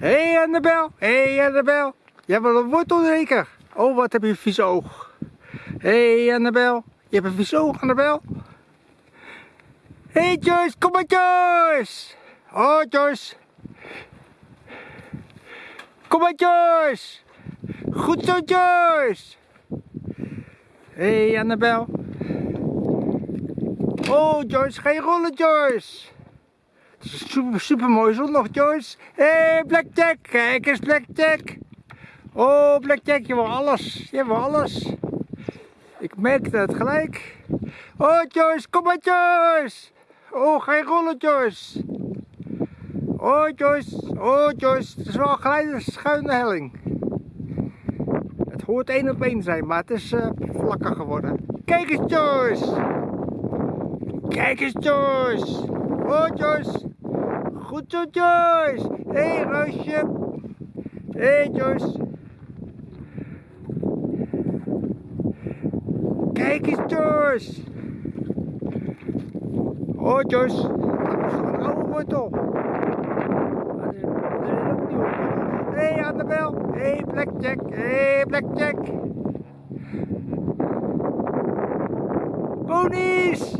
Hé hey Annabel, hé hey Annabel. Jij wil een wortel zeker? Oh, wat heb je een vies oog. Hé hey Annabel, je hebt een vies oog Annabel. Hé hey Joyce, kom maar Joyce. Oh Joyce. Kom maar Joyce. Goed zo Joyce. Hé hey Annabel. Oh Joyce, ga je rollen Joyce. Super, super mooi zondag Joyce. Hé hey, Blackjack, kijk eens Blackjack. Oh Blackjack, je wil alles. Je wil alles. Ik merkte het gelijk. Oh Joyce, kom maar Joyce. Oh, ga je rollen Joyce. Oh Joyce, oh Joyce, het is wel een schuine helling. Het hoort één op één zijn, maar het is uh, vlakker geworden. Kijk eens Joyce. Kijk eens Joyce goed Joyce! Hé hey, Roosje! Hé hey, Joyce! Kijk eens Joyce! Ho, Joyce! Dat is een oude wortel! Hé hey, Annabel! Hé hey, Blackjack! Hé hey, Blackjack! Ponies!